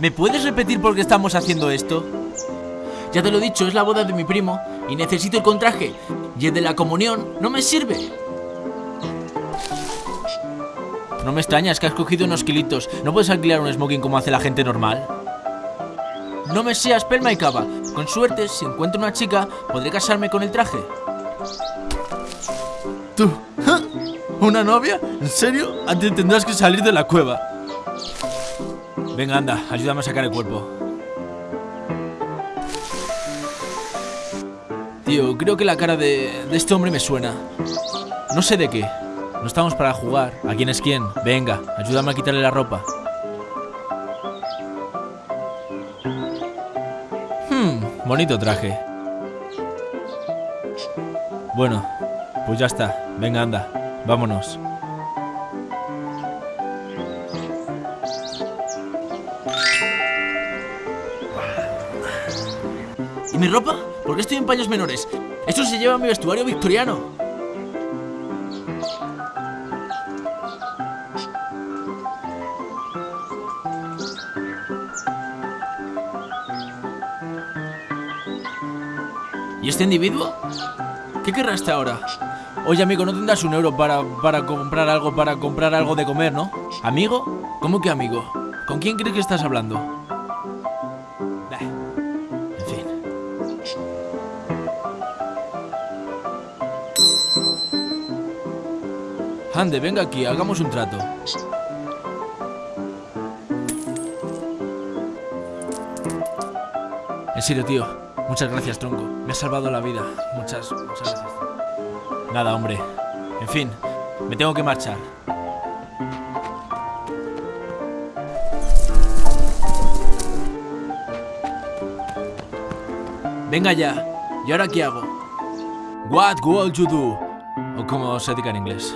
¿Me puedes repetir por qué estamos haciendo esto? Ya te lo he dicho, es la boda de mi primo y necesito el contraje. Y el de la comunión no me sirve. No me extrañas que has cogido unos kilitos. ¿No puedes alquilar un smoking como hace la gente normal? No me seas pelma y cava. Con suerte, si encuentro una chica, podré casarme con el traje. ¿Tú? ¿Una novia? ¿En serio? Antes tendrás que salir de la cueva. Venga, anda, ayúdame a sacar el cuerpo. Tío, creo que la cara de, este hombre me suena. No sé de qué. No estamos para jugar. ¿A quién es quién? Venga, ayúdame a quitarle la ropa. Hmm, bonito traje. Bueno, pues ya está. Venga, anda. Vámonos. Mi ropa? ¿Por qué estoy en paños menores? Eso se lleva a mi vestuario victoriano. ¿Y este individuo? ¿Qué querrá este ahora? Oye, amigo, ¿no tendrás un euro para, para comprar algo, para comprar algo de comer, no? ¿Amigo? ¿Cómo que amigo? ¿Con quién crees que estás hablando? Ande, venga aquí, hagamos un trato. En serio, tío. Muchas gracias, tronco. Me has salvado la vida. Muchas, muchas gracias. Nada, hombre. En fin, me tengo que marchar. Venga ya. ¿Y ahora qué hago? What will you do? O como se diga en inglés.